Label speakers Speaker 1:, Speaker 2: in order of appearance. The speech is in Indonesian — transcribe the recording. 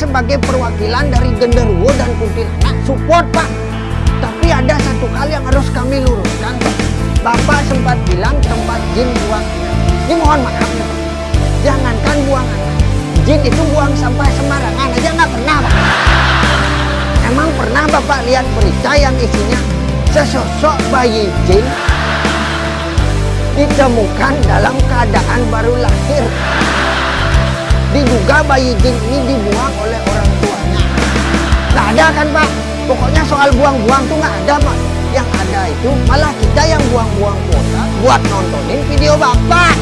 Speaker 1: sebagai perwakilan dari genderuwo dan kuntilanak support Pak. Tapi ada satu hal yang harus kami luruskan. Bapak sempat bilang tempat jin buang. Ini mohon maaf ya Pak. Jangankan buang. Jin itu buang sampah sembarangan aja nggak pernah Pak. Emang pernah Bapak lihat berita yang isinya sesosok bayi jin ditemukan dalam keadaan baru lahir. Diduga bayi jin ini dibuang oleh kan Pak? Pokoknya soal buang-buang tuh nggak ada Pak. Yang ada itu malah kita yang buang-buang kuota buat nontonin video Bapak.